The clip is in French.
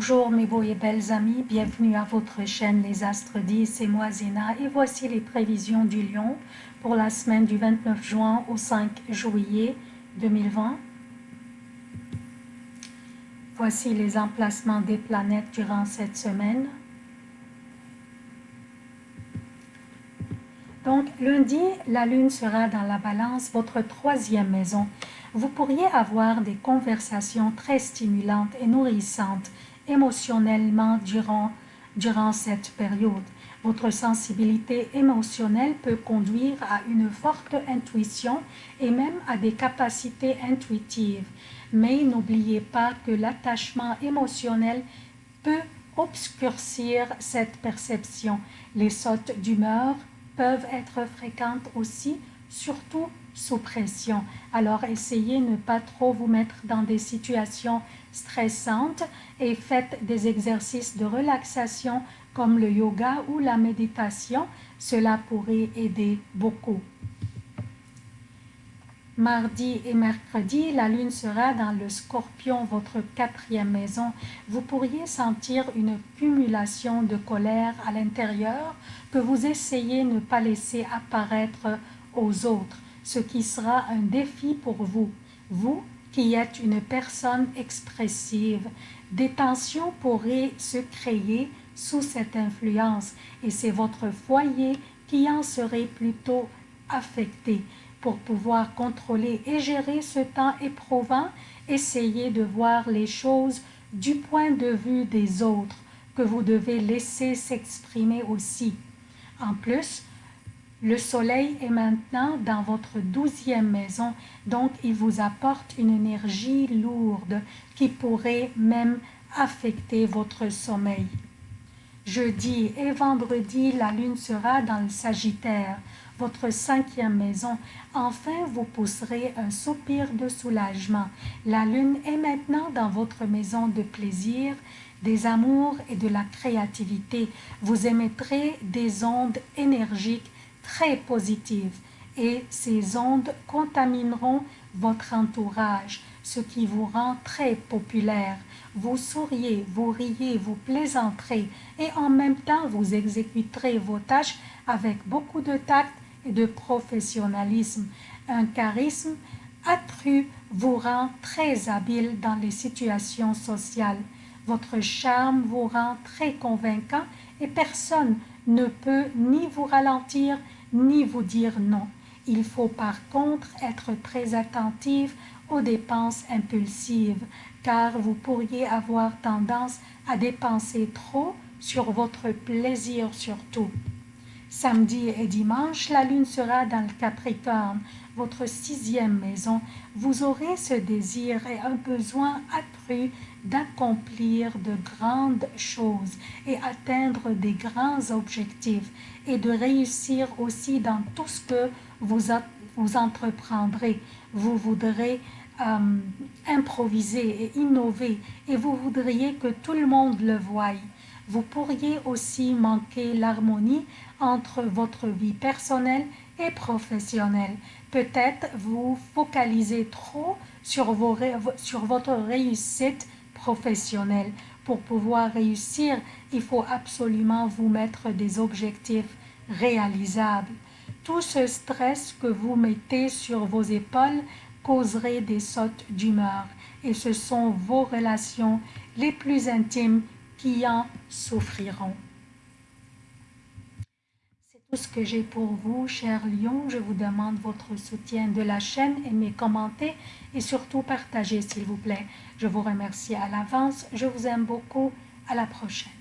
Bonjour mes beaux et belles amis, bienvenue à votre chaîne Les Astres 10, c'est moi Zéna et voici les prévisions du Lion pour la semaine du 29 juin au 5 juillet 2020. Voici les emplacements des planètes durant cette semaine. Donc lundi, la lune sera dans la balance, votre troisième maison. Vous pourriez avoir des conversations très stimulantes et nourrissantes émotionnellement durant, durant cette période. Votre sensibilité émotionnelle peut conduire à une forte intuition et même à des capacités intuitives. Mais n'oubliez pas que l'attachement émotionnel peut obscurcir cette perception. Les sautes d'humeur peuvent être fréquentes aussi, surtout sous pression. Alors essayez de ne pas trop vous mettre dans des situations stressantes et faites des exercices de relaxation comme le yoga ou la méditation. Cela pourrait aider beaucoup. Mardi et mercredi, la lune sera dans le scorpion, votre quatrième maison. Vous pourriez sentir une cumulation de colère à l'intérieur que vous essayez de ne pas laisser apparaître aux autres, ce qui sera un défi pour vous. Vous qui êtes une personne expressive, des tensions pourraient se créer sous cette influence et c'est votre foyer qui en serait plutôt affecté. Pour pouvoir contrôler et gérer ce temps éprouvant, essayez de voir les choses du point de vue des autres, que vous devez laisser s'exprimer aussi. En plus, le soleil est maintenant dans votre douzième maison, donc il vous apporte une énergie lourde qui pourrait même affecter votre sommeil. Jeudi et vendredi, la lune sera dans le Sagittaire, votre cinquième maison. Enfin, vous pousserez un soupir de soulagement. La lune est maintenant dans votre maison de plaisir, des amours et de la créativité. Vous émettrez des ondes énergiques très positives et ces ondes contamineront votre entourage, ce qui vous rend très populaire. Vous souriez, vous riez, vous plaisanterez et en même temps vous exécuterez vos tâches avec beaucoup de tact et de professionnalisme. Un charisme accru vous rend très habile dans les situations sociales. Votre charme vous rend très convaincant et personne ne peut ni vous ralentir ni vous dire non. Il faut par contre être très attentif aux dépenses impulsives, car vous pourriez avoir tendance à dépenser trop sur votre plaisir surtout. Samedi et dimanche, la lune sera dans le Capricorne, votre sixième maison. Vous aurez ce désir et un besoin accru d'accomplir de grandes choses et atteindre des grands objectifs et de réussir aussi dans tout ce que vous, vous entreprendrez. Vous voudrez euh, improviser et innover et vous voudriez que tout le monde le voie. Vous pourriez aussi manquer l'harmonie entre votre vie personnelle et professionnelle. Peut-être vous focalisez trop sur, vos, sur votre réussite professionnelle. Pour pouvoir réussir, il faut absolument vous mettre des objectifs réalisables. Tout ce stress que vous mettez sur vos épaules causerait des sautes d'humeur et ce sont vos relations les plus intimes qui en souffriront. Tout ce que j'ai pour vous, chers lions. Je vous demande votre soutien de la chaîne, aimez, commentez et surtout partagez s'il vous plaît. Je vous remercie à l'avance. Je vous aime beaucoup. À la prochaine.